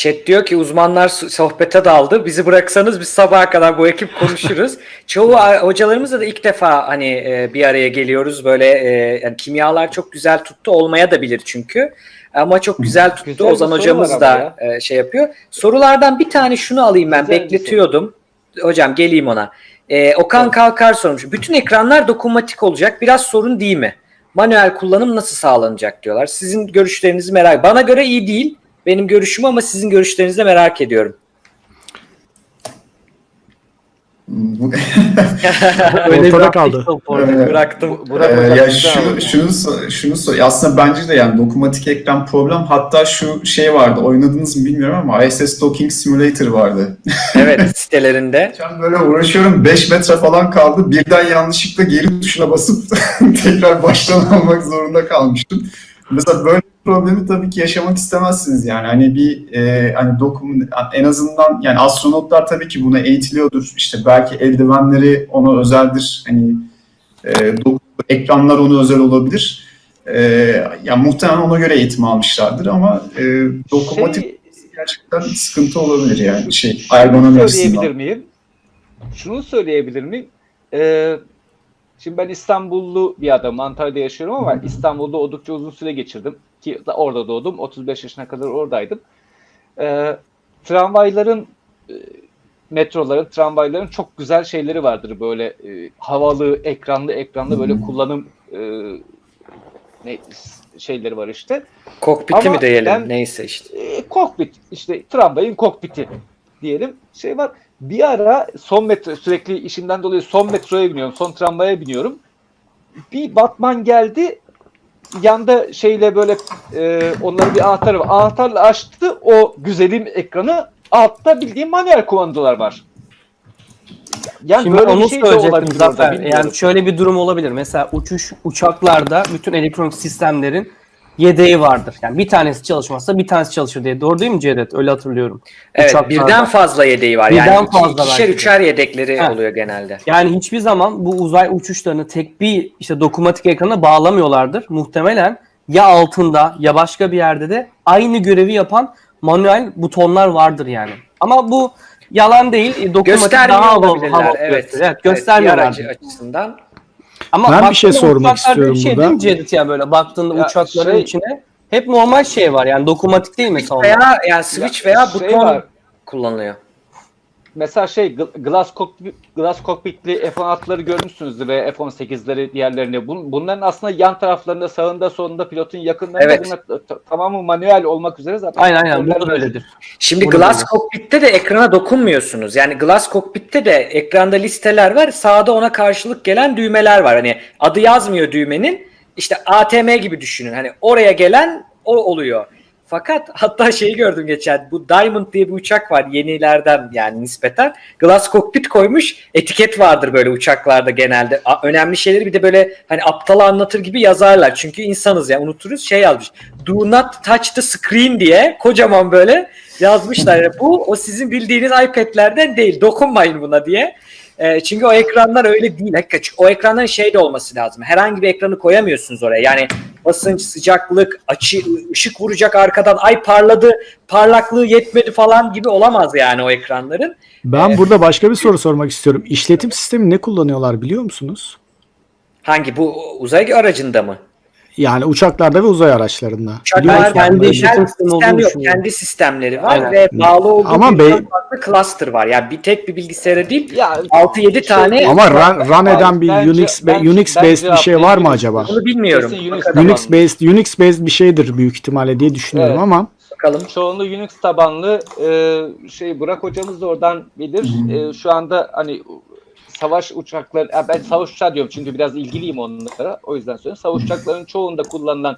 Chat diyor ki uzmanlar sohbete daldı. Bizi bıraksanız biz sabaha kadar bu ekip konuşuruz. Çoğu hocalarımızla da ilk defa hani e, bir araya geliyoruz. Böyle e, yani kimyalar çok güzel tuttu olmaya da bilir çünkü. Ama çok güzel tuttu. Güzel Ozan hocamız da ama e, şey yapıyor. Sorulardan bir tane şunu alayım ben. Güzel Bekletiyordum. Hocam geleyim ona. E, Okan Kalkar sormuş. Bütün ekranlar dokunmatik olacak. Biraz sorun değil mi? Manuel kullanım nasıl sağlanacak diyorlar. Sizin görüşlerinizi merak Bana göre iyi değil. Benim görüşüm ama sizin görüşlerinizi de merak ediyorum. Öyle Ortada kaldı. Bıraktım. Ee, hocam ya şunu şunu şunu aslında bence de yani dokunmatik ekran problem. Hatta şu şey vardı. Oynadınız mı bilmiyorum ama ISS Docking Simulator vardı. Evet sitelerinde. Ben böyle uğraşıyorum 5 metre falan kaldı. Birden yanlışlıkla geri tuşuna basıp tekrar baştan almak zorunda kalmıştım. Mesela böyle bir problemi tabii ki yaşamak istemezsiniz yani. Hani bir e, hani dokun en azından yani astronotlar tabii ki buna eğitiliyordur. İşte belki eldivenleri ona özeldir. Hani e, doku- ekranlar ona özel olabilir. E, ya muhtemelen ona göre eğitim almışlardır ama e, dokunmatik Şey, gerçekten sıkıntı olabilir yani şey ergonomi söyleyebilir miyim? Şunu söyleyebilir miyim? Ee, şimdi ben İstanbullu bir adamım. Antalya'da yaşıyorum ama İstanbul'da oldukça uzun süre geçirdim. Ki da- orada doğdum. 35 yaşına kadar oradaydım. Ee, tramvayların e, metroların, tramvayların çok güzel şeyleri vardır. Böyle e, havalı, ekranlı, ekranlı böyle kullanım e, ne şeyleri var işte. Kokpiti Ama mi diyelim? ben- Neyse işte. E, kokpit işte tramvayın kokpiti diyelim şey var. Bir ara son metro sürekli işimden dolayı son metroya biniyorum. Son tramvaya biniyorum. Bir Batman geldi. Yanda şeyle böyle e, onların bir anahtarı var. Anahtarla açtı o güzelim ekranı. Altta bildiğim manuel kumandalar var. Yani Şimdi böyle onu bir şey söyleyecektim bilmiyorum. Yani şöyle bir durum olabilir. Mesela uçuş uçaklarda bütün elektronik sistemlerin yedeği vardır. Yani bir tanesi çalışmazsa bir tanesi çalışır diye. Doğru değil mi Cevdet? Öyle hatırlıyorum. Evet Uçaklarda. birden fazla yedeği var. Birden yani fazla ikişer belki üçer yedekleri Heh. oluyor genelde. Yani hiçbir zaman bu uzay uçuşlarını tek bir işte dokunmatik ekrana bağlamıyorlardır. Muhtemelen ya altında ya başka bir yerde de aynı görevi yapan manuel butonlar vardır yani. Ama bu yalan değil. Dokunmatik Göstermiyor daha havalı, havalı evet. Evet, Evet, göstermiyorlar. aracı açısından. Ama Ben bir şey sormak uçaklarda bir istiyorum şey burada. değil mi Cevdet ya böyle baktığında Ya uçakların şey- içine hep normal şey var yani dokunmatik değil mesela onlar. Veya yani switch veya şey buton var. kullanılıyor. Mesela şey Gl- Glass Cockpit, Glass Cockpit'li F-16'ları görmüşsünüzdür ve F-18'leri diğerlerini. Bun, bunların aslında yan taraflarında sağında solunda pilotun yakınlarında Evet. bunlar tamamı manuel olmak üzere zaten. Aynen aynen bu da öyledir. Şimdi Bunu Glass böyle. Cockpit'te de ekrana dokunmuyorsunuz. Yani Glass Cockpit'te de ekranda listeler var. Sağda ona karşılık gelen düğmeler var. Hani adı yazmıyor düğmenin. İşte ATM gibi düşünün. Hani oraya gelen o oluyor. Fakat hatta şeyi gördüm geçen. Bu Diamond diye bir uçak var yenilerden yani nispeten. Glass Cockpit koymuş. Etiket vardır böyle uçaklarda genelde. A- önemli şeyleri bir de böyle hani aptala anlatır gibi yazarlar. Çünkü insanız ya unuturuz. Şey yazmış. Do not touch the screen diye kocaman böyle yazmışlar. Yani bu o sizin bildiğiniz iPad'lerden değil. Dokunmayın buna diye. E, çünkü o ekranlar öyle değil. Hakikaten. O ekranların şey de olması lazım. Herhangi bir ekranı koyamıyorsunuz oraya. Yani basınç, sıcaklık, açı, ışık vuracak arkadan. Ay parladı, parlaklığı yetmedi falan gibi olamaz yani o ekranların. Ben burada başka bir soru sormak istiyorum. İşletim sistemi ne kullanıyorlar biliyor musunuz? Hangi bu uzay aracında mı? Yani uçaklarda ve uzay araçlarında. Musun? kendi işletim sistemi olduğunu yok. Kendi sistemleri var Aynen. ve bağlı olduğu Ama birden be- farklı cluster var. Yani bir tek bir bilgisayara değil Ya 6-7 tane Ama run, run eden bir bence- Unix be- bence- Unix bence based bir şey var mı acaba? bunu bilmiyorum. Unix based Unix based bir şeydir büyük ihtimalle diye düşünüyorum Evet. ama Bakalım. çoğunluğu Unix tabanlı e, şey Burak hocamız da oradan bilir. E, şu anda hani savaş uçakları, ben savaş uçağı diyorum çünkü biraz ilgiliyim onlara. O yüzden söylüyorum. Savaş uçaklarının çoğunda kullanılan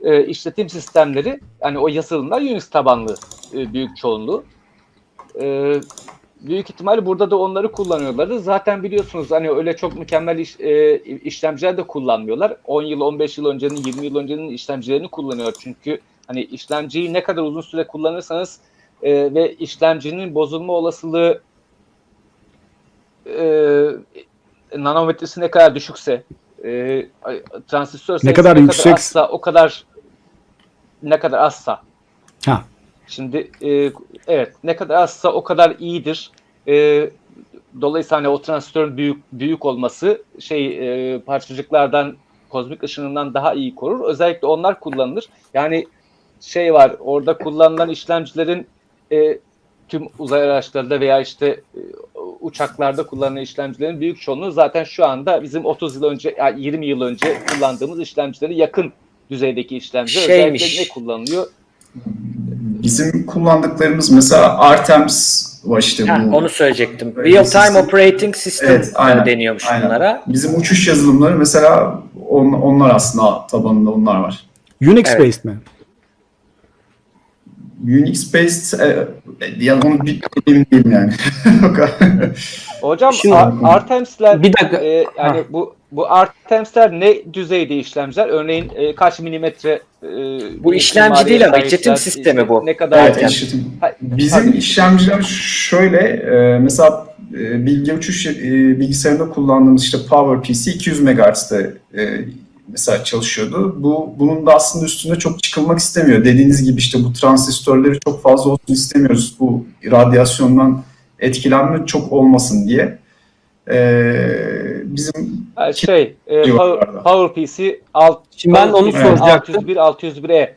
e, işletim sistemleri, yani o yazılımlar Unix tabanlı e, büyük çoğunluğu. E, büyük ihtimalle burada da onları kullanıyorlardı. Zaten biliyorsunuz hani öyle çok mükemmel iş, e, işlemciler de kullanmıyorlar. 10 yıl, 15 yıl öncenin, 20 yıl öncenin işlemcilerini kullanıyor. Çünkü hani işlemciyi ne kadar uzun süre kullanırsanız e, ve işlemcinin bozulma olasılığı e, nanometresi ne kadar düşükse e, transistör sayısı kadar yüksek- azsa o kadar ne kadar azsa ha Şimdi e, evet ne kadar azsa o kadar iyidir. E, dolayısıyla hani o transistörün büyük büyük olması şey e, parçacıklardan kozmik ışınından daha iyi korur. Özellikle onlar kullanılır. Yani şey var orada kullanılan işlemcilerin e, tüm uzay araçlarında veya işte e, uçaklarda kullanılan işlemcilerin büyük çoğunluğu zaten şu anda bizim 30 yıl önce yani 20 yıl önce kullandığımız işlemcilere yakın düzeydeki işlemciler. Şeymiş. Özellikle ne kullanılıyor? Bizim kullandıklarımız mesela Artemis var işte Ha, bu. onu söyleyecektim. Real sistem- time operating system Evet, aynen, deniyormuş aynen. bunlara. Bizim uçuş yazılımları mesela on- onlar aslında tabanında onlar var. Unix Evet. based mi? Unix based e, ya onu bir emin değilim yani. Hocam Şimdi- Ar- Bir dakika. e, yani bu bu Artemis'ler ne düzeyde işlemciler? Örneğin e, kaç milimetre e, Bu işlemci değil ama işletim sistemi bu. Ne kadar Evet, işletim. Ha- Bizim Pardon. işlemciler şöyle e, mesela e, bilgi uçuş e, bilgisayarında kullandığımız işte PowerPC 200 MHz'de e, mesela çalışıyordu. Bu bunun da aslında üstünde çok çıkılmak istemiyor. Dediğiniz gibi işte bu transistörleri çok fazla olsun istemiyoruz. Bu radyasyondan etkilenme çok olmasın diye. E, bizim şey e, Power. PowerPC alt Şimdi ben onu soracaktım. 601 601E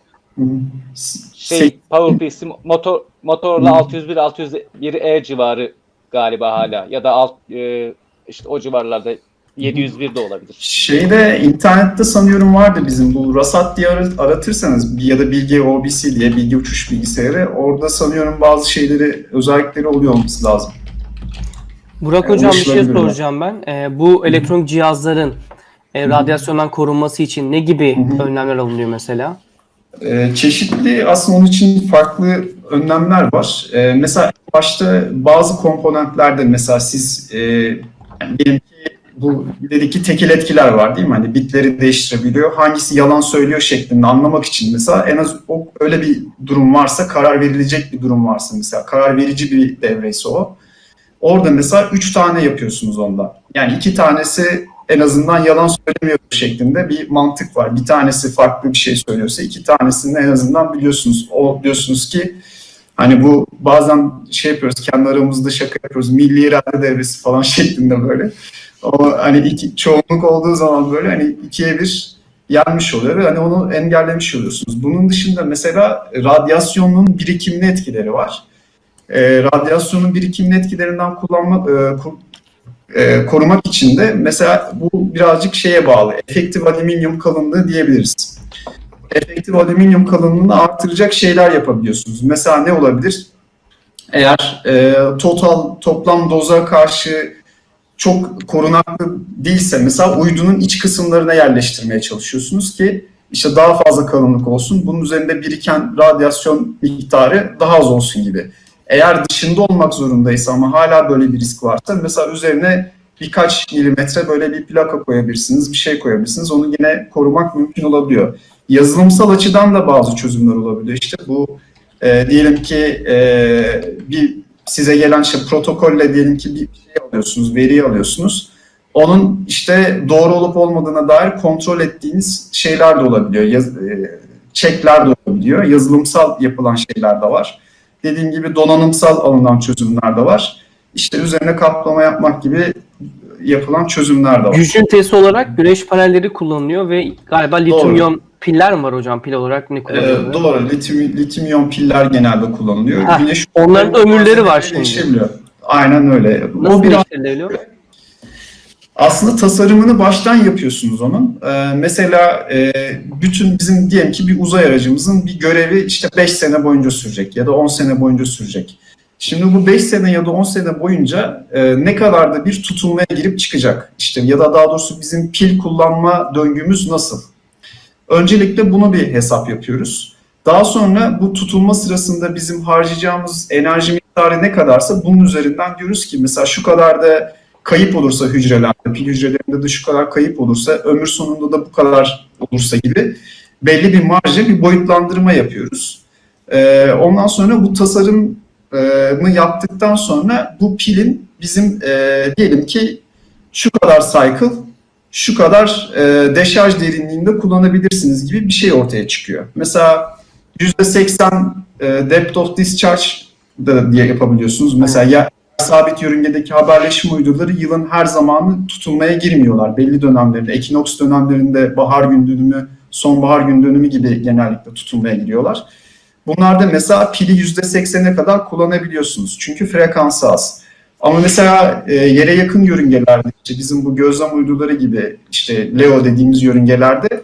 şey şey, PowerPC motor motorla 601 601E civarı galiba hala ya da alt e, işte o civarlarda 701 de olabilir. Şeyde internette sanıyorum vardı bizim bu Rasat diye ar- aratırsanız ya da Bilgi OBC diye bilgi uçuş bilgisayarı orada sanıyorum bazı şeyleri özellikleri oluyor olması lazım. Burak Yani hocam bir şey soracağım ben. Ee, bu elektronik cihazların e, radyasyondan korunması için ne gibi Hı hı. önlemler alınıyor mesela? Ee, çeşitli aslında onun için farklı önlemler var. Ee, mesela başta bazı komponentlerde mesela siz e, yani ki bu ileriki tekil etkiler var değil mi? Hani bitleri değiştirebiliyor. Hangisi yalan söylüyor şeklinde anlamak için mesela en az o öyle bir durum varsa karar verilecek bir durum varsa mesela karar verici bir devreyse o. Orada mesela üç tane yapıyorsunuz onda. Yani iki tanesi en azından yalan söylemiyor şeklinde bir mantık var. Bir tanesi farklı bir şey söylüyorsa iki tanesini en azından biliyorsunuz. O diyorsunuz ki hani bu bazen şey yapıyoruz kendi aramızda şaka yapıyoruz. Milli irade devresi falan şeklinde böyle. O hani iki, çoğunluk olduğu zaman böyle hani ikiye bir yenmiş oluyor ve hani onu engellemiş oluyorsunuz. Bunun dışında mesela radyasyonun birikimli etkileri var. Ee, radyasyonun birikimli etkilerinden kullanmak, e, ku- e, korumak için de mesela bu birazcık şeye bağlı. Efektif alüminyum kalınlığı diyebiliriz. Efektif alüminyum kalınlığını artıracak şeyler yapabiliyorsunuz. Mesela ne olabilir? Eğer e, total toplam doza karşı çok korunaklı değilse mesela uydunun iç kısımlarına yerleştirmeye çalışıyorsunuz ki işte daha fazla kalınlık olsun. Bunun üzerinde biriken radyasyon miktarı daha az olsun gibi. Eğer dışında olmak zorundaysa ama hala böyle bir risk varsa mesela üzerine birkaç milimetre böyle bir plaka koyabilirsiniz, bir şey koyabilirsiniz. Onu yine korumak mümkün olabiliyor. Yazılımsal açıdan da bazı çözümler olabiliyor. İşte bu e, diyelim ki e, bir size gelen şey protokolle diyelim ki bir şey alıyorsunuz, veri alıyorsunuz. Onun işte doğru olup olmadığına dair kontrol ettiğiniz şeyler de olabiliyor. Yaz, e, checkler de olabiliyor. Yazılımsal yapılan şeyler de var. Dediğim gibi donanımsal alınan çözümler de var. İşte üzerine kaplama yapmak gibi yapılan çözümler de var. Güç ünitesi olarak güneş panelleri kullanılıyor ve galiba lityum piller mi var hocam pil olarak ne Ee, kullanılıyor? doğru. Lityum, lityum iyon piller genelde kullanılıyor. Heh, Güneş onların ömürleri var şimdi. Aynen öyle. Nasıl o biraz aslında tasarımını baştan yapıyorsunuz onun. Ee, mesela e, bütün bizim diyelim ki bir uzay aracımızın bir görevi işte 5 sene boyunca sürecek ya da 10 sene boyunca sürecek. Şimdi bu 5 sene ya da 10 sene boyunca e, ne kadar da bir tutulmaya girip çıkacak. İşte ya da daha doğrusu bizim pil kullanma döngümüz nasıl? Öncelikle bunu bir hesap yapıyoruz. Daha sonra bu tutulma sırasında bizim harcayacağımız enerji miktarı ne kadarsa bunun üzerinden diyoruz ki mesela şu kadar da kayıp olursa hücrelerde, pil hücrelerinde de şu kadar kayıp olursa, ömür sonunda da bu kadar olursa gibi belli bir marja, bir boyutlandırma yapıyoruz. Ee, ondan sonra bu tasarımı yaptıktan sonra bu pilin bizim e, diyelim ki şu kadar cycle, şu kadar e, deşarj derinliğinde kullanabilirsiniz gibi bir şey ortaya çıkıyor. Mesela %80 e, depth of discharge da diye yapabiliyorsunuz. Mesela ya sabit yörüngedeki haberleşme uydurları yılın her zamanı tutulmaya girmiyorlar. Belli dönemlerinde, ekinoks dönemlerinde bahar gün dönümü, sonbahar gün dönümü gibi genellikle tutulmaya giriyorlar. Bunlarda mesela pili %80'e kadar kullanabiliyorsunuz. Çünkü frekansı az. Ama mesela e, yere yakın yörüngelerde işte bizim bu gözlem uyduları gibi işte LEO dediğimiz yörüngelerde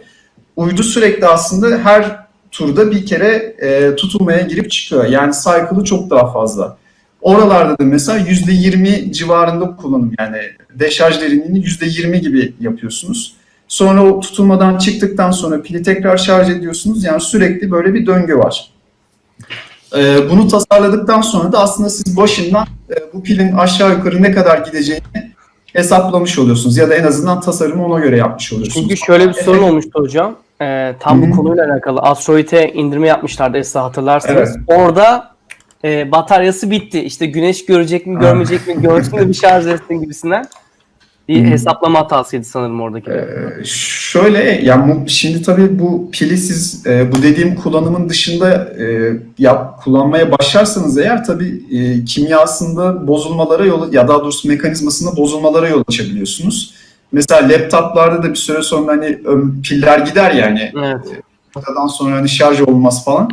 uydu sürekli aslında her turda bir kere e, tutulmaya girip çıkıyor. Yani cycle'ı çok daha fazla. Oralarda da mesela %20 civarında kullanım yani deşarj derinliğini %20 gibi yapıyorsunuz. Sonra o tutulmadan çıktıktan sonra pili tekrar şarj ediyorsunuz. Yani sürekli böyle bir döngü var. Ee, bunu tasarladıktan sonra da aslında siz başından e, bu pilin aşağı yukarı ne kadar gideceğini hesaplamış oluyorsunuz. Ya da en azından tasarımı ona göre yapmış oluyorsunuz. Çünkü şöyle bir sorun Efekt- olmuştu hocam. Ee, tam bu konuyla alakalı. Asteroid'e indirme yapmışlardı Esra hatırlarsanız. Evet. Orada e, bataryası bitti. İşte güneş görecek mi görmeyecek mi görsün de bir şarj etsin gibisinden. Bir hı. hesaplama hatasıydı sanırım oradaki. Ee, şöyle yani bu- şimdi tabii bu pili siz e, bu dediğim kullanımın dışında e, yap, kullanmaya başlarsanız eğer tabii e, kimyasında bozulmalara yol ya daha doğrusu mekanizmasında bozulmalara yol açabiliyorsunuz. Mesela laptoplarda da bir süre sonra hani piller gider yani Evet. noktadan sonra hani şarj olmaz falan.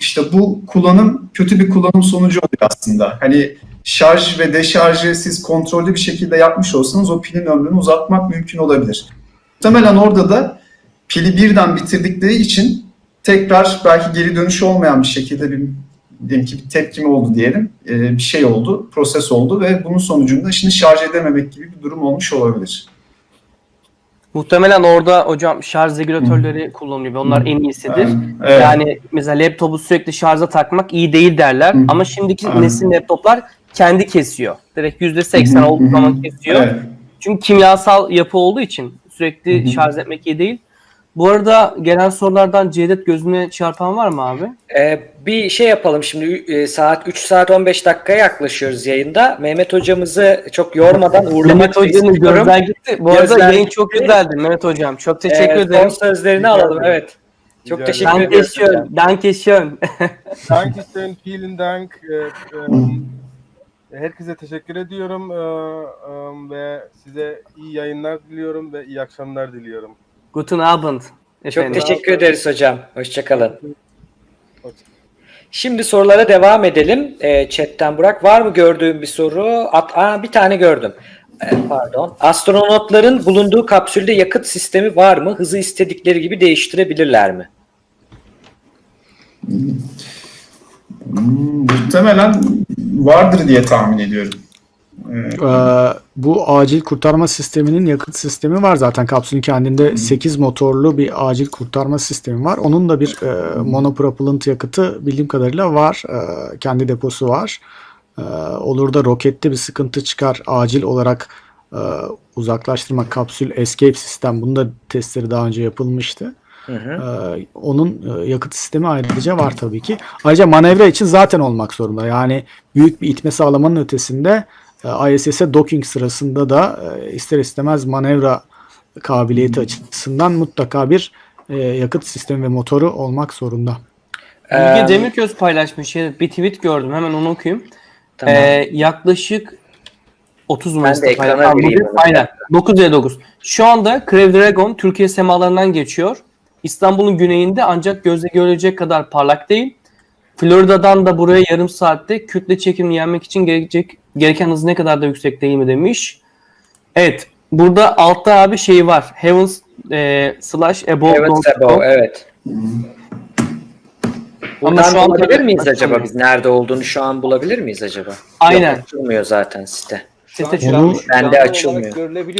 İşte bu kullanım kötü bir kullanım sonucu oluyor aslında. Hani şarj ve deşarjı siz kontrollü bir şekilde yapmış olsanız o pilin ömrünü uzatmak mümkün olabilir. Muhtemelen orada da pili birden bitirdikleri için tekrar belki geri dönüşü olmayan bir şekilde bir diyelim ki bir tepkime oldu diyelim. Ee, bir şey oldu, proses oldu ve bunun sonucunda şimdi şarj edememek gibi bir durum olmuş olabilir. Muhtemelen orada hocam şarj regülatörleri kullanılıyor ve onlar en iyisidir. Evet. Yani mesela laptopu sürekli şarja takmak iyi değil derler Hı. ama şimdiki Aynen. nesil laptoplar kendi kesiyor. Direkt %80 Hı hı, olduğu zaman kesiyor. Evet. Çünkü kimyasal yapı olduğu için sürekli hı. şarj etmek iyi değil. Bu arada gelen sorulardan Cevdet gözüne çarpan var mı abi? Ee, bir şey yapalım şimdi e, saat 3 saat 15 dakikaya yaklaşıyoruz yayında. Mehmet hocamızı çok yormadan uğurlamak Mehmet istiyorum. gözler gitti. Bu arada Gözler yayın çok güzeldi Mehmet Hocam. Çok teşekkür Ee, ederim. Son sözlerini alalım evet. Çok Rica teşekkür ederim. Dankeschön. Dankeschön. Dankeschön, vielen Dank. Ee, em, Herkese teşekkür ediyorum ve size iyi yayınlar diliyorum ve iyi akşamlar diliyorum. Guten Abend. Çok Efendim. teşekkür ederiz hocam. Hoşçakalın. Şimdi sorulara devam edelim. Ee, chatten Burak var mı gördüğün bir soru? At, aa, bir tane gördüm. Ee, pardon. Astronotların bulunduğu kapsülde yakıt sistemi var mı? Hızı istedikleri gibi değiştirebilirler mi? Hmm, Muhtemelen vardır diye tahmin ediyorum. Ee, Ee, bu acil kurtarma sisteminin yakıt sistemi var zaten. Kapsülün kendinde 8 motorlu bir acil kurtarma sistemi var. Onun da bir e, monopropellant yakıtı bildiğim kadarıyla var. Ee, kendi deposu var. Ee, olur da rokette bir sıkıntı çıkar acil olarak e, uzaklaştırma kapsül escape sistem. Bunun da testleri daha önce yapılmıştı. Hı hı. Ee, onun e, yakıt sistemi ayrıca var tabii ki. Ayrıca manevra için zaten olmak zorunda. Yani büyük bir itme sağlamanın ötesinde e, ISS'e docking sırasında da e, ister istemez manevra kabiliyeti açısından mutlaka bir e, yakıt sistemi ve motoru olmak zorunda. Ee, Bilge Demirköz paylaşmış. Evet, Bir tweet gördüm. Hemen onu okuyayım. Tamam. Ee, yaklaşık 30 Mayıs'ta onu. Aynen. 9 9. Şu anda Crew Dragon Türkiye semalarından geçiyor. İstanbul'un güneyinde ancak gözle görülecek kadar parlak değil. Florida'dan da buraya yarım saatte kütle çekimini yenmek için gerekecek gereken hız ne kadar da yüksek değil mi demiş. Evet. Burada altta abi şey var. Heavens e, slash above. Sebo, go. evet. Ama şu an bulabilir miyiz acaba biz? Nerede olduğunu şu an bulabilir miyiz acaba? Aynen. Yok, açılmıyor zaten site. Şu an Site canlı- Onu- Bende açılmıyor.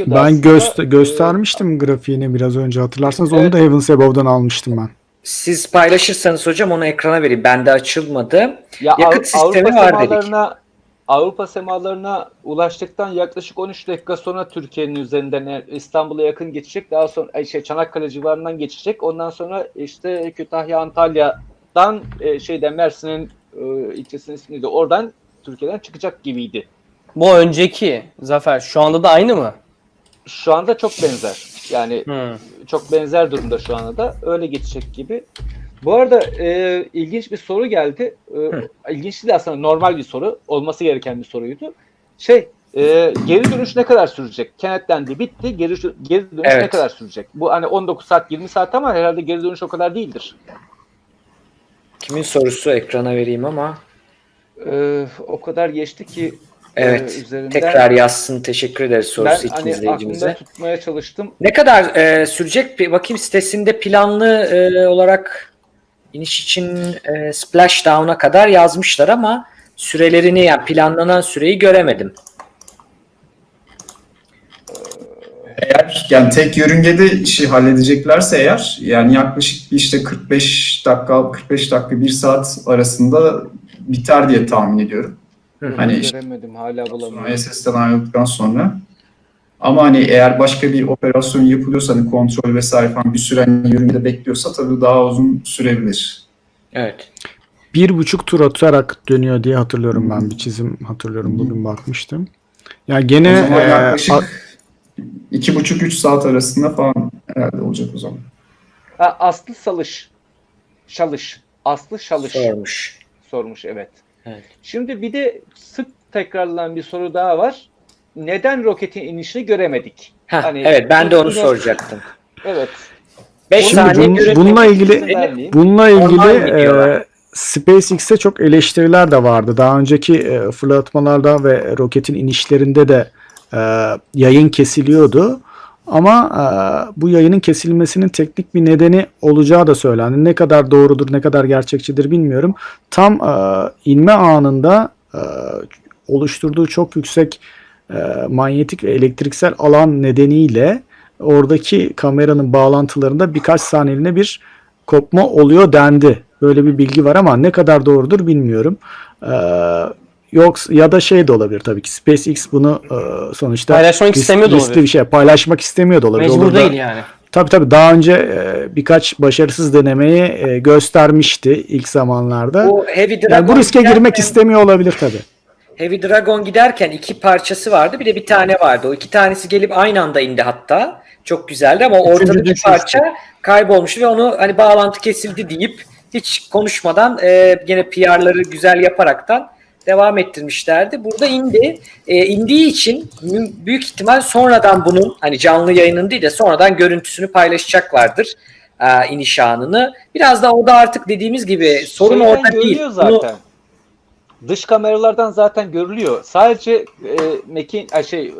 Ben göster Ee, göstermiştim grafiğini biraz önce hatırlarsanız. Onu Evet. da Heavens Above'dan almıştım ben. Siz paylaşırsanız hocam onu ekrana vereyim. Bende açılmadı. Ya Yakıt Av- sistemi Avrupa var dedik. semalarına Avrupa semalarına ulaştıktan yaklaşık 13 dakika sonra Türkiye'nin üzerinden İstanbul'a yakın geçecek. Daha sonra şey Çanakkale civarından geçecek. Ondan sonra işte Kütahya Antalya'dan e, şeyden Mersin'in e, ilçesinin ismi neydi? Oradan Türkiye'den çıkacak gibiydi. Bu önceki Zafer. Şu anda da aynı mı? Şu anda çok benzer. Yani Hı. çok benzer durumda şu anda da. Öyle geçecek gibi. Bu arada e, ilginç bir soru geldi. E, ilginç değil aslında normal bir soru. Olması gereken bir soruydu. Şey e, geri dönüş ne kadar sürecek? Kenetlendi bitti. Geri, geri dönüş ne Evet. kadar sürecek? Bu hani 19 saat 20 saat ama herhalde geri dönüş o kadar değildir. Kimin sorusu ekrana vereyim ama. E, o kadar geçti ki Evet. e, üzerinden Tekrar yazsın. Teşekkür ederiz ben sorusu iki hani izleyicimize. tutmaya çalıştım. Ne kadar e, sürecek? Bir bakayım sitesinde planlı e, olarak iniş için e, splashdown'a kadar yazmışlar ama sürelerini yani planlanan süreyi göremedim. Eğer yani tek yörüngede işi halledeceklerse eğer yani yaklaşık işte 45 dakika 45 dakika 1 saat arasında biter diye tahmin ediyorum. Hani işte Göremedim hala sonra bulamıyorum. SS'den ayrıldıktan sonra. Ama hani eğer başka bir operasyon yapılıyorsa hani kontrol vesaire falan bir süren yörüngede bekliyorsa tabii daha uzun sürebilir. Evet. Bir buçuk tur atarak dönüyor diye hatırlıyorum ben. Bir çizim hatırlıyorum. Bugün bakmıştım. Ya gene e, yaklaşık a- iki buçuk üç saat arasında falan herhalde olacak o zaman. Ha, Aslı Salış. Şalış. Aslı Şalış. Sormuş. sormuş evet. Evet. Şimdi bir de sık tekrarlanan bir soru daha var. Neden roketin inişini göremedik? Heh, Hani evet ben de onu üstüne- soracaktım. Evet. 5 Şimdi saniye bun- bununla ilgili. Bununla ilgili e, SpaceX'te çok eleştiriler de vardı. Daha önceki e, fırlatmalarda ve roketin inişlerinde de e, yayın kesiliyordu. Ama e, bu yayının kesilmesinin teknik bir nedeni olacağı da söylendi. Ne kadar doğrudur, ne kadar gerçekçidir bilmiyorum. Tam e, inme anında e, oluşturduğu çok yüksek e, manyetik ve elektriksel alan nedeniyle oradaki kameranın bağlantılarında birkaç saniyeliğine bir kopma oluyor dendi. Böyle bir bilgi var ama ne kadar doğrudur bilmiyorum. Ee, yoksa ya da şey de olabilir tabii ki SpaceX bunu e, sonuçta Paylaşmak risk- istemiyor da olabilir. bir şey paylaşmak istemiyor da olabilir. Mecbur Olur da- değil yani. Tabii tabii daha önce e, birkaç başarısız denemeyi e, göstermişti ilk zamanlarda. Bu Heavy Dragon Yani bu riske giderken- girmek istemiyor olabilir tabii. Heavy Dragon giderken iki parçası vardı. Bir de bir tane vardı. O iki tanesi gelip aynı anda indi hatta. Çok güzeldi ama o Üçüncü ortadaki düşmüştü. parça kaybolmuş ve onu hani bağlantı kesildi deyip hiç konuşmadan e, gene PR'ları güzel yaparaktan devam ettirmişlerdi. Burada indi. E, indiği için büyük ihtimal sonradan bunun hani canlı yayının değil de sonradan görüntüsünü paylaşacaklardır e, iniş anını. Biraz da o da artık dediğimiz gibi sorun Şeyden orada değil. görülüyor Bunu- zaten. Dış kameralardan zaten görülüyor. Sadece e, mekin ay şey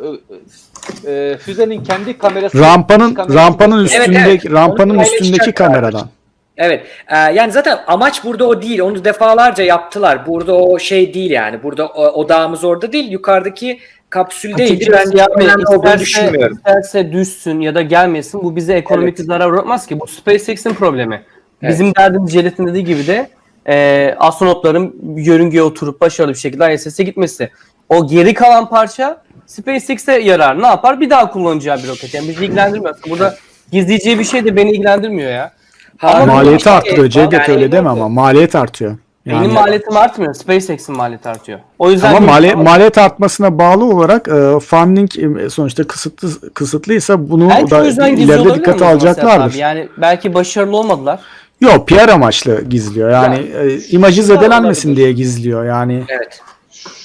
e, e, füzenin kendi kamerası Rampanın kamerası rampanın gösteriyor. Evet, üstündeki evet. rampanın üstündeki kameradan. Evet. e, yani zaten amaç burada o değil. Onu defalarca yaptılar. Burada o şey değil yani. Burada o, odağımız orada değil. Yukarıdaki kapsüldeydi. Ben olduğunu isterse, düşünmüyorum. isterse düşsün ya da gelmesin bu bize ekonomik Evet. zarar uğratmaz ki. Bu SpaceX'in problemi. Evet. Bizim derdimiz Jelet'in dediği gibi de e, astronotların yörüngeye oturup başarılı bir şekilde ISS'e gitmesi. O geri kalan parça SpaceX'e yarar. Ne yapar? Bir daha kullanacağı bir roket. Yani bizi ilgilendirmiyor. Burada gizleyeceği bir şey de beni ilgilendirmiyor ya. Ha, Ama Maliyeti işte, arttırıyor. Cevdet yani- öyle deme ama maliyet artıyor. Yani- Benim maliyetim artmıyor. SpaceX'in maliyeti artıyor. O yüzden Ama mali- maliyet artmasına bağlı olarak e, funding e, sonuçta kısıtlı kısıtlıysa bunu Belki o da ileride dikkate alacaklardır. abi? Yani belki başarılı olmadılar. Yok PR amaçlı gizliyor. Yani e, imajı zedelenmesin diye gizliyor. Yani Evet.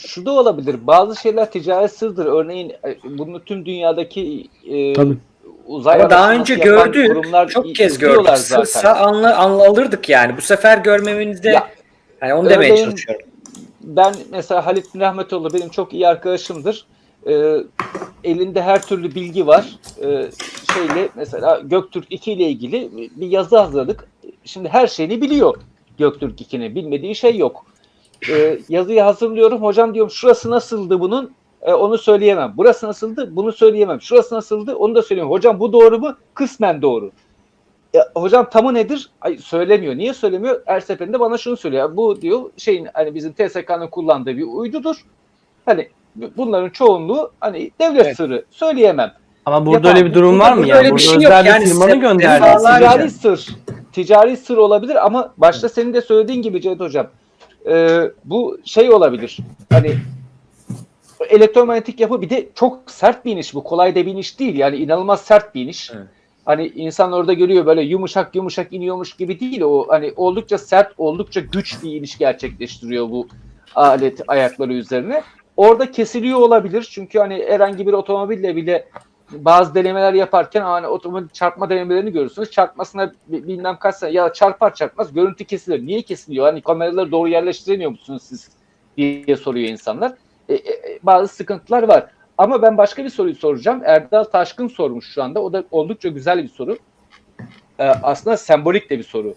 Şu da olabilir. Bazı şeyler ticaret sırdır. Örneğin e, bunu tüm dünyadaki e, Tabii. Uzay Ama daha önce gördük. kurumlar Çok kez gördük. Sırsa anla, anla alırdık yani. Bu sefer görmemizde Ya, yani onu demeye örneğin- çalışıyorum. ben mesela Halit bin Rahmetoğlu benim çok iyi arkadaşımdır. Ee, elinde her türlü bilgi var. Ee, şeyle mesela Göktürk 2 ile ilgili bir yazı hazırladık. Şimdi her şeyini biliyor Göktürk 2'nin. Bilmediği şey yok. Ee, yazıyı hazırlıyorum. Hocam diyorum şurası nasıldı bunun? Ee, onu söyleyemem. Burası nasıldı? Bunu söyleyemem. Şurası nasıldı? Onu da söyleyemem. Hocam bu doğru mu? Kısmen doğru. Ya, hocam tamı nedir? Ay, söylemiyor. Niye söylemiyor? Her seferinde bana şunu söylüyor. Bu diyor şeyin hani bizim TSK'nın kullandığı bir uydudur. Hani bu- bunların çoğunluğu hani devlet Evet. sırrı. Söyleyemem. Ama burada Yapamam. öyle bir durum var mı Burada ya? öyle bir Burada şey yok. özel bir Yani gönderdiği. defalarca- Ticari sır. Ticari sır olabilir ama başta senin de söylediğin gibi Cevdet Hocam. e, bu şey olabilir. Hani elektromanyetik yapı bir de çok sert bir iniş bu. Kolay da bir iniş değil. Yani inanılmaz sert bir iniş. Evet. Hani insan orada görüyor böyle yumuşak yumuşak iniyormuş gibi değil. O hani oldukça sert, oldukça güç bir iniş gerçekleştiriyor bu alet ayakları üzerine. Orada kesiliyor olabilir. Çünkü hani herhangi bir otomobille bile bazı denemeler yaparken hani otomobil çarpma denemelerini görürsünüz. Çarpmasına bi- bilmem kaç sene ya çarpar çarpmaz görüntü kesilir. Niye kesiliyor? Hani kameraları doğru yerleştiremiyor musunuz siz diye soruyor insanlar. E, e, e, bazı sıkıntılar var. Ama ben başka bir soruyu soracağım. Erdal Taşkın sormuş şu anda. O da oldukça güzel bir soru. Ee, aslında sembolik de bir soru.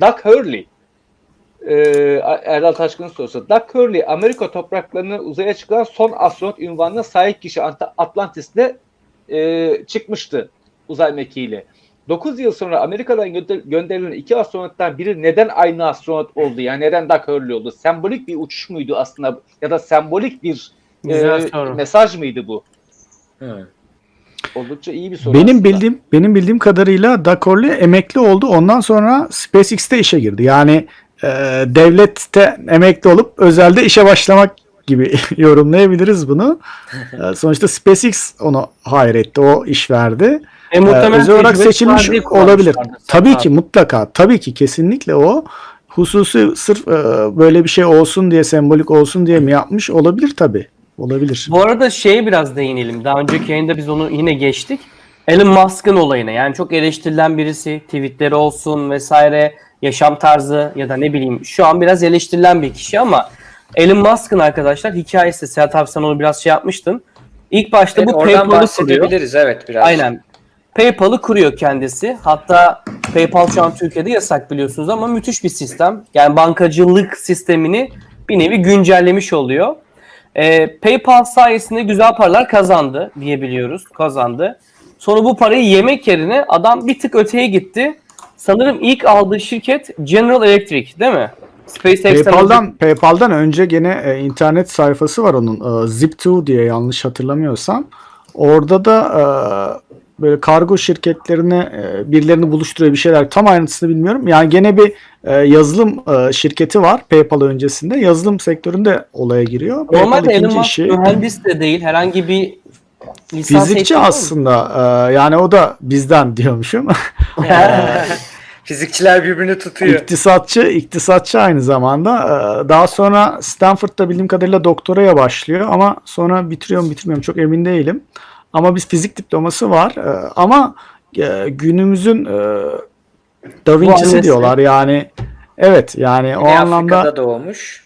Doug Hurley ee, Erdal Taşkın'ın sorusu. Doug Hurley Amerika topraklarını uzaya çıkan son astronot ünvanına sahip kişi Ant- Atlantis'te e, çıkmıştı uzay mekiğiyle. 9 yıl sonra Amerika'dan gönder- gönderilen iki astronottan biri neden aynı astronot oldu? Yani neden Doug Hurley oldu? Sembolik bir uçuş muydu aslında ya da sembolik bir Güzel e, soru. mesaj mıydı bu? Hı. Oldukça iyi bir soru Benim aslında. bildiğim benim bildiğim kadarıyla Dakorli emekli oldu. Ondan sonra SpaceX'te işe girdi. Yani e, devlette emekli olup özelde işe başlamak gibi yorumlayabiliriz bunu. E, sonuçta SpaceX onu hayır etti. O iş verdi. E, Ee, muhtemelen özel olarak seçilmiş olabilir. Tabii Abi. ki mutlaka. Tabii ki kesinlikle o hususi sırf e, böyle bir şey olsun diye sembolik olsun diye mi yapmış olabilir tabii. Olabilir. Bu arada şeye biraz değinelim. Daha önceki yayında biz onu yine geçtik. Elon Musk'ın olayına. Yani çok eleştirilen birisi. Tweetleri olsun vesaire. Yaşam tarzı ya da ne bileyim. Şu an biraz eleştirilen bir kişi ama Elon Musk'ın arkadaşlar hikayesi. Serhat abi sen onu biraz şey yapmıştın. İlk başta Evet, bu PayPal'ı kuruyor. evet biraz. Aynen. PayPal'ı kuruyor kendisi. Hatta PayPal şu an Türkiye'de yasak biliyorsunuz ama müthiş bir sistem. Yani bankacılık sistemini bir nevi güncellemiş oluyor. Ee, PayPal sayesinde güzel paralar kazandı diyebiliyoruz. Kazandı. Sonra bu parayı yemek yerine adam bir tık öteye gitti. Sanırım ilk aldığı şirket General Electric değil mi? SpaceX'ten önce- PayPal'dan PayPal'dan önce gene e, internet sayfası var onun. E, Zip2 diye yanlış hatırlamıyorsam. Orada da e, böyle kargo şirketlerine e, birilerini buluşturuyor bir şeyler. Tam ayrıntısını bilmiyorum. Yani gene bir e, yazılım e, şirketi var PayPal öncesinde. Yazılım sektöründe olaya giriyor. Normalde Elon Musk işi mühendis de değil. Herhangi bir lisans fizikçi aslında. E, yani o da bizden diyormuşum. Fizikçiler birbirini tutuyor. İktisatçı, iktisatçı aynı zamanda. Ee, Daha sonra Stanford'da bildiğim kadarıyla doktoraya başlıyor ama sonra bitiriyor mu bitirmiyor mu çok emin değilim. Ama biz fizik diploması var. Ee, Ama e, günümüzün e, Da Vinci'si diyorlar yani. Evet yani o Güney anlamda Afrika'da doğmuş.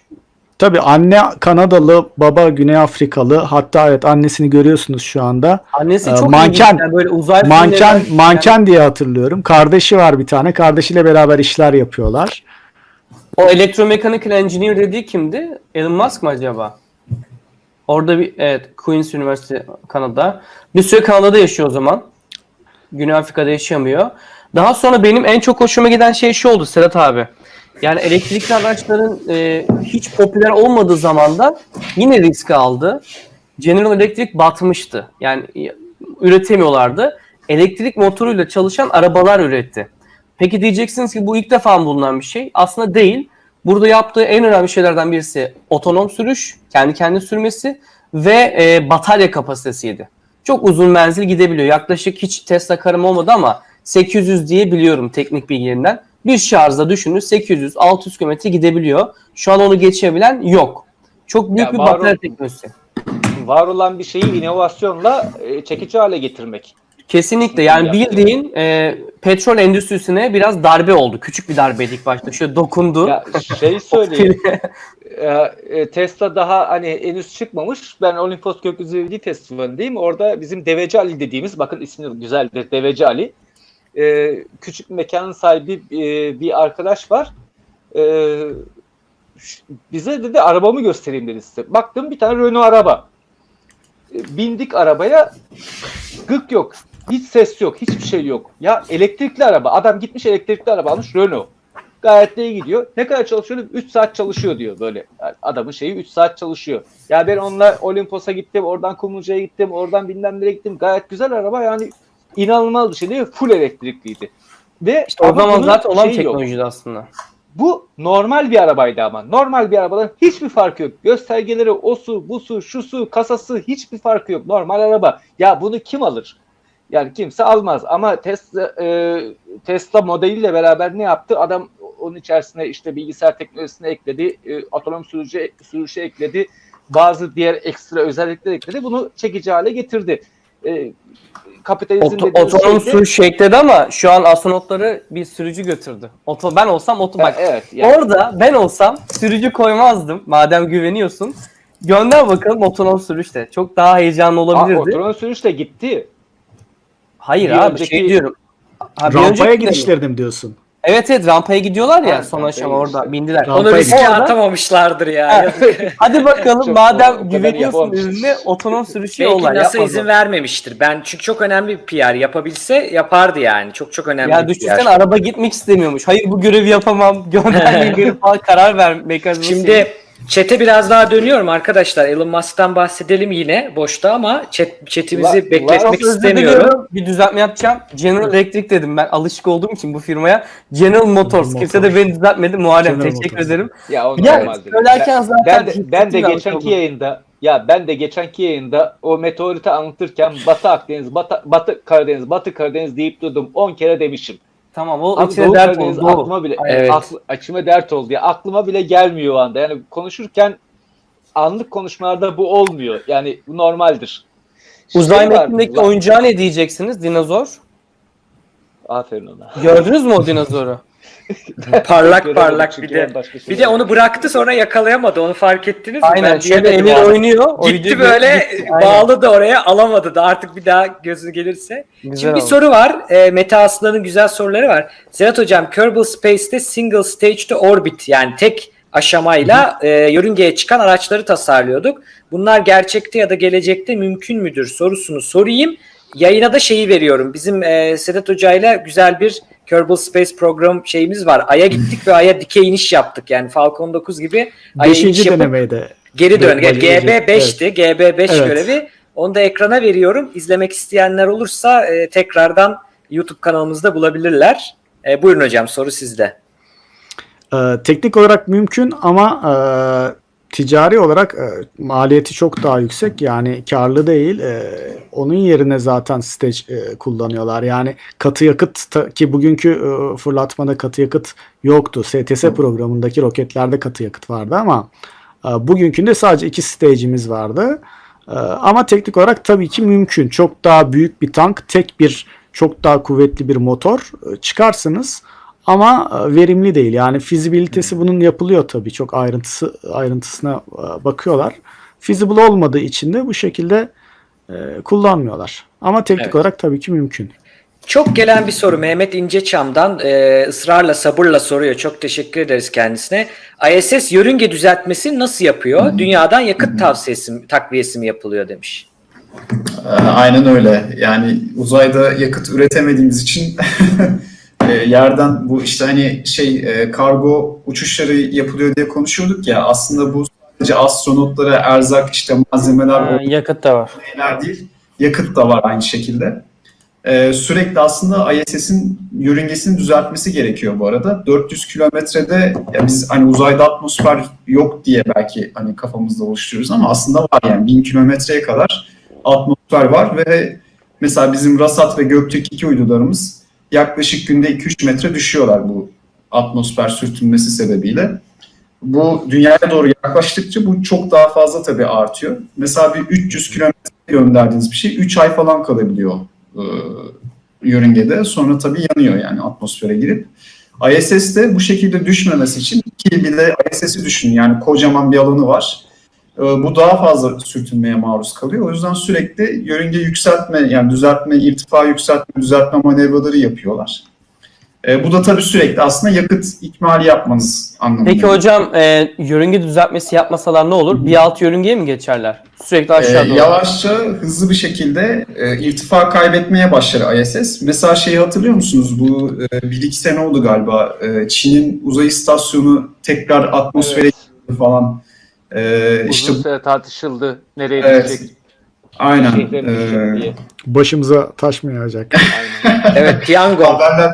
Tabii anne Kanadalı, baba Güney Afrikalı. Hatta evet annesini görüyorsunuz şu anda. Annesi Ee, çok manken-. Yani böyle uzay Manken filmlerinden- manken diye hatırlıyorum. Kardeşi var bir tane. Kardeşiyle beraber işler yapıyorlar. O Electromechanical Engineer dediği kimdi? Elon Musk mı acaba? Orada bir evet Queen's University Kanada. Bir süre Kanada'da yaşıyor o zaman. Güney Afrika'da yaşamıyor. Daha sonra benim en çok hoşuma giden şey şu oldu Serhat abi. Yani elektrikli araçların e, hiç popüler olmadığı zamanda yine risk aldı. General Electric batmıştı. Yani e, üretemiyorlardı. Elektrik motoruyla çalışan arabalar üretti. Peki diyeceksiniz ki bu ilk defa mı bulunan bir şey? Aslında değil. Burada yaptığı en önemli şeylerden birisi otonom sürüş, kendi kendine sürmesi ve e, batarya kapasitesiydi. Çok uzun menzil gidebiliyor. Yaklaşık hiç Tesla karım olmadı ama 800 diye biliyorum teknik bilgilerinden. Bir şarjda düşünün 800-600 km gidebiliyor. Şu an onu geçebilen yok. Çok büyük Ya bir batarya teknolojisi. Var olan bir şeyi inovasyonla e, çekici hale getirmek. Kesinlikle yani bildiğin e, petrol endüstrisine biraz darbe oldu. Küçük bir darbeydi ilk başta. Şöyle dokundu. Ya şey söyleyeyim. e, e, Tesla daha hani henüz çıkmamış. Ben Olimpos Gökyüzü Evliliği Festivali'ndeyim. Orada bizim Deveci Ali dediğimiz, bakın ismi güzeldir, Deveci Ali. E, küçük mekanın sahibi e, bir arkadaş var. E, bize dedi arabamı göstereyim dedi size. Baktım bir tane Renault araba. E, bindik arabaya, gık yok. Hiç ses yok, hiçbir şey yok. Ya elektrikli araba. Adam gitmiş elektrikli araba almış Renault. Gayet iyi gidiyor. Ne kadar çalışıyor? 3 saat çalışıyor diyor böyle. Yani adamın şeyi 3 saat çalışıyor. Ya ben onunla Olimpos'a gittim, oradan Kumluca'ya gittim, oradan bilmem nereye gittim. Gayet güzel araba yani inanılmaz bir şey değil mi? Full elektrikliydi. Ve İşte o ama zaman zaten olan yok. teknolojiydi aslında. Bu normal bir arabaydı ama. Normal bir arabadan hiçbir farkı yok. Göstergeleri, o su, bu su, şu su, kasası hiçbir farkı yok. Normal araba. Ya bunu kim alır? Yani kimse almaz ama Tesla e, Tesla modeliyle beraber ne yaptı? Adam onun içerisine işte bilgisayar teknolojisini ekledi, e, otonom sürücü sürüşü ekledi, bazı diğer ekstra özellikler ekledi. Bunu çekici hale getirdi. E, kapitalizm Oto, de- sürüş ekledi ama şu an astronotları bir sürücü götürdü. Oto, ben olsam oto bak. evet. Yani, Orada ben olsam sürücü koymazdım. Madem güveniyorsun. Gönder bakalım otonom sürüşte. Çok daha heyecanlı Aa, olabilirdi. otonom sürüş de gitti. Hayır Bir abi önceki- şey diyorum. Ha, Rampaya de mi diyorsun? Evet evet rampaya gidiyorlar ya Ha, son rampaya aşama orada bindiler. Onu riske gidiyor. atamamışlardır ya. Hadi bakalım Çok- o madem kadar güveniyorsun yapamamıştır. ürüne otonom sürüşü Belki yolla. NASA yapma izin bunu. vermemiştir. Ben çünkü çok önemli bir PR. Yapabilse yapardı yani. Çok çok önemli Ya bir düşünsene PR. araba gitmek istemiyormuş. Hayır bu görevi yapamam. Göndermeyin beni falan karar ver mekanizması. Şimdi chat'e biraz daha dönüyorum arkadaşlar. Elon Musk'tan bahsedelim yine boşta ama chat, chat'imizi La- bekletmek istemiyorum. Bir düzeltme yapacağım. General Electric dedim ben alışık olduğum için bu firmaya. General Motors. General Kimse de Motors. beni düzeltmedi. Muharrem General teşekkür Motors. ederim. Ya o Ya söylerken zaten ben de, ben de geçenki yayında ya ben de geçenki yayında o meteoriti anlatırken Batı Akdeniz, Batı, Batı Karadeniz, Batı Karadeniz deyip durdum. 10 kere demişim. Tamam o Abi içine Doğu dert Karadeniz oldu. Aklıma bile Evet. aklı- açıma dert oldu ya. Aklıma bile gelmiyor o anda. Yani konuşurken anlık konuşmalarda bu olmuyor. Yani bu normaldir. Uzay Şey metnindeki oyuncağa ne diyeceksiniz? Dinozor. Aferin ona. Gördünüz mü o dinozoru? parlak parlak bir de. Bir de onu bıraktı sonra yakalayamadı. Onu fark ettiniz mi? Aynen Ben şöyle an. oynuyor. o Gitti böyle gitti. Aynen. bağlı da oraya alamadı da artık bir daha gözü gelirse. Güzel Şimdi bir oldu. soru var. E, Mete Aslan'ın güzel soruları var. Serhat Hocam Kerbal Space'te single stage to orbit yani tek aşamayla e, yörüngeye çıkan araçları tasarlıyorduk. Bunlar gerçekte ya da gelecekte mümkün müdür sorusunu sorayım. Yayına da şeyi veriyorum. Bizim e, Sedat Hoca'yla güzel bir Kerbal Space program şeyimiz var. Ay'a gittik ve Ay'a dikey iniş yaptık. Yani Falcon 9 gibi Ay'a iniş yapıp denemeydi. Geri dön. Böyle GB5'ti. GB5 Evet. görevi. Onu da ekrana veriyorum. İzlemek isteyenler olursa e, tekrardan YouTube kanalımızda bulabilirler. E, buyurun hocam soru sizde. Ee, teknik olarak mümkün ama e, ticari olarak e, maliyeti çok daha yüksek. Yani karlı değil. E, onun yerine zaten stage e, kullanıyorlar. Yani katı yakıt ta- ki bugünkü e, fırlatmada katı yakıt yoktu. STS programındaki roketlerde katı yakıt vardı ama e, bugünkünde sadece iki stage'imiz vardı. E, ama teknik olarak tabii ki mümkün. Çok daha büyük bir tank, tek bir çok daha kuvvetli bir motor e, çıkarsınız. Ama e, verimli değil. Yani fizibilitesi bunun yapılıyor tabii. Çok ayrıntısı ayrıntısına e, bakıyorlar. Feasible olmadığı için de bu şekilde e, kullanmıyorlar. Ama teknik Evet. olarak tabii ki mümkün. Çok gelen bir soru Mehmet İnceçam'dan e, ısrarla sabırla soruyor. Çok teşekkür ederiz kendisine. ISS yörünge düzeltmesi nasıl yapıyor? Dünyadan yakıt tavsiyesi mi- takviyesi mi yapılıyor demiş. Aynen öyle. Yani uzayda yakıt üretemediğimiz için e, yerden bu işte hani şey e, kargo uçuşları yapılıyor diye konuşuyorduk ya aslında bu sadece astronotlara erzak işte malzemeler Ha, yakıt da var. şeyler değil. Yakıt da var aynı şekilde. Ee, sürekli aslında ISS'in yörüngesini düzeltmesi gerekiyor bu arada. 400 kilometrede biz hani uzayda atmosfer yok diye belki hani kafamızda oluşturuyoruz ama aslında var yani 1000 kilometreye kadar atmosfer var ve mesela bizim Rasat ve Göktürk 2 uydularımız yaklaşık günde 2-3 metre düşüyorlar bu atmosfer sürtünmesi sebebiyle. Bu dünyaya doğru yaklaştıkça bu çok daha fazla tabii artıyor. Mesela bir 300 kilometre gönderdiğiniz bir şey 3 ay falan kalabiliyor e, yörüngede. Sonra tabii yanıyor yani atmosfere girip. ISS de bu şekilde düşmemesi için ki bir de ISS'i düşünün yani kocaman bir alanı var. E, bu daha fazla sürtünmeye maruz kalıyor. O yüzden sürekli yörünge yükseltme yani düzeltme, irtifa yükseltme, düzeltme manevraları yapıyorlar. E, bu da tabii sürekli aslında yakıt ikmali yapmanız anlamına Peki hocam e, yörünge düzeltmesi yapmasalar ne olur? Bir alt yörüngeye mi geçerler? Sürekli Ee, aşağı doğru. yavaşça hızlı bir şekilde e, irtifa kaybetmeye başlar ISS. Mesela şeyi hatırlıyor musunuz? Bu e, bir iki sene oldu galiba. E, Çin'in uzay istasyonu tekrar atmosfere girdi falan. E, Uzun işte süre tartışıldı. Nereye Evet. düşecek? aynen. E, diye. Başımıza taş mı yağacak? Aynen. Evet piyango. haberler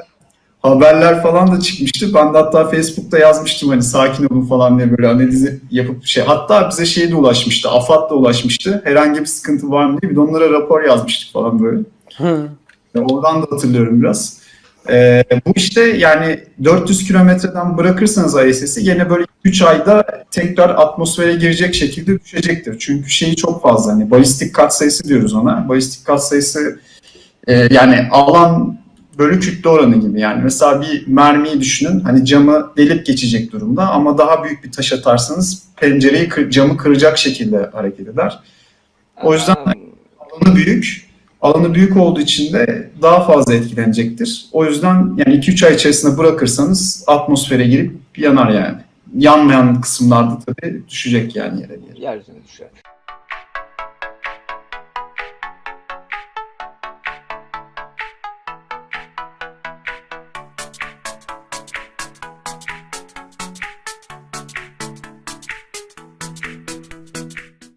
haberler falan da çıkmıştı. Ben de hatta Facebook'ta yazmıştım hani sakin olun falan diye böyle analizi yapıp şey. Hatta bize şey de ulaşmıştı. AFAD da ulaşmıştı. Herhangi bir sıkıntı var mı diye. Bir de onlara rapor yazmıştık falan böyle. Hı. Oradan da hatırlıyorum biraz. Ee, bu işte yani 400 kilometreden bırakırsanız ISS'i yine böyle 3 ayda tekrar atmosfere girecek şekilde düşecektir. Çünkü şeyi çok fazla hani balistik katsayısı diyoruz ona. Balistik katsayısı e, yani alan bölü kütle oranı gibi yani. Mesela bir mermiyi düşünün hani camı delip geçecek durumda ama daha büyük bir taş atarsanız pencereyi kır- camı kıracak şekilde hareket eder. O yüzden alanı büyük. Alanı büyük olduğu için de daha fazla etkilenecektir. O yüzden yani 2-3 ay içerisinde bırakırsanız atmosfere girip yanar yani. Yanmayan kısımlarda tabii düşecek yani yere yeryüzüne düşer.